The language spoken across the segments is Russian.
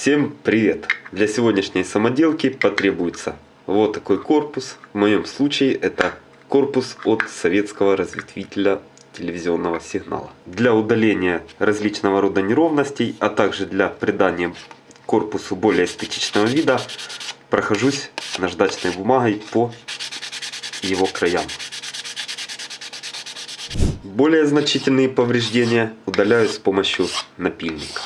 Всем привет! Для сегодняшней самоделки потребуется вот такой корпус. В моем случае это корпус от советского разветвителя телевизионного сигнала. Для удаления различного рода неровностей, а также для придания корпусу более эстетичного вида, прохожусь наждачной бумагой по его краям. Более значительные повреждения удаляю с помощью напильника.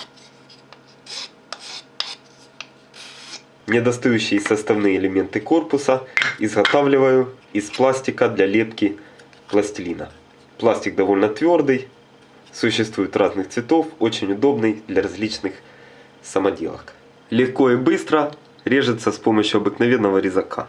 Недостающие составные элементы корпуса изготавливаю из пластика для лепки пластилина. Пластик довольно твердый, существует разных цветов, очень удобный для различных самоделок. Легко и быстро режется с помощью обыкновенного резака.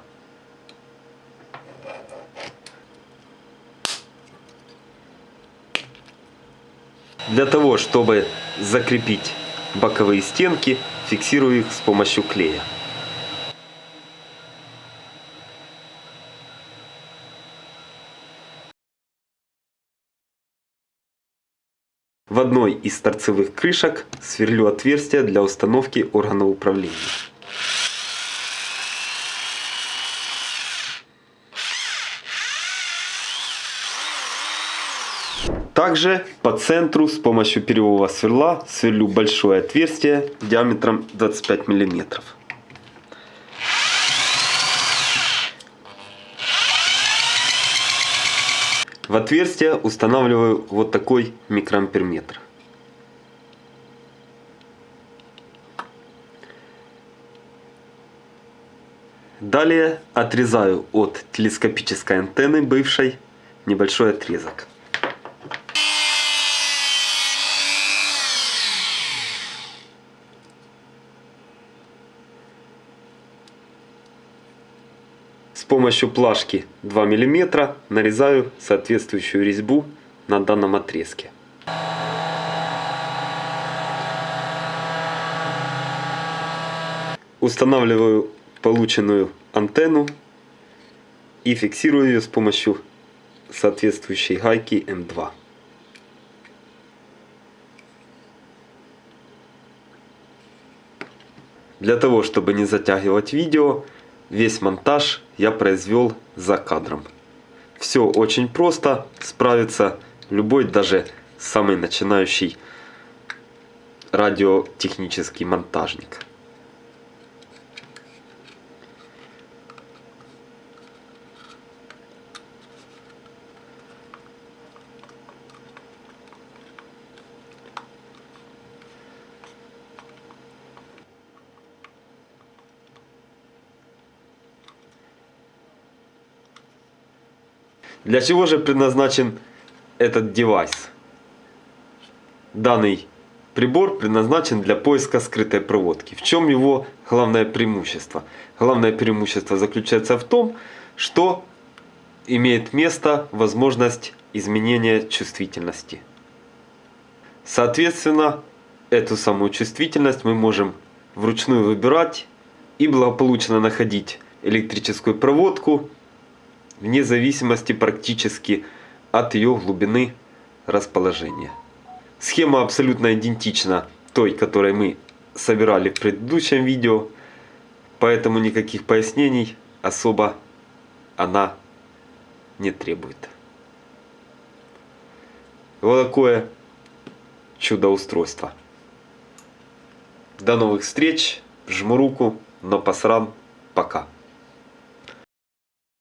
Для того, чтобы закрепить боковые стенки, фиксирую их с помощью клея. В одной из торцевых крышек сверлю отверстие для установки органа управления. Также по центру с помощью перьевого сверла сверлю большое отверстие диаметром 25 миллиметров. В отверстие устанавливаю вот такой микроамперметр. Далее отрезаю от телескопической антенны бывшей небольшой отрезок. С помощью плашки 2 мм нарезаю соответствующую резьбу на данном отрезке. Устанавливаю полученную антенну и фиксирую ее с помощью соответствующей гайки М2. Для того, чтобы не затягивать видео, Весь монтаж я произвел за кадром. Все очень просто, справится любой, даже самый начинающий радиотехнический монтажник. Для чего же предназначен этот девайс? Данный прибор предназначен для поиска скрытой проводки. В чем его главное преимущество? Главное преимущество заключается в том, что имеет место возможность изменения чувствительности. Соответственно, эту самую чувствительность мы можем вручную выбирать и благополучно находить электрическую проводку вне зависимости практически от ее глубины расположения. Схема абсолютно идентична той, которой мы собирали в предыдущем видео, поэтому никаких пояснений особо она не требует. Вот такое чудо-устройство. До новых встреч, жму руку, но посран, пока.